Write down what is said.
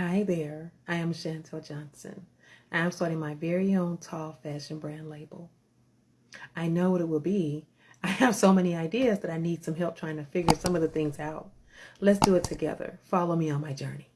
Hi there, I am Chantel Johnson. I am starting my very own tall fashion brand label. I know what it will be. I have so many ideas that I need some help trying to figure some of the things out. Let's do it together. Follow me on my journey.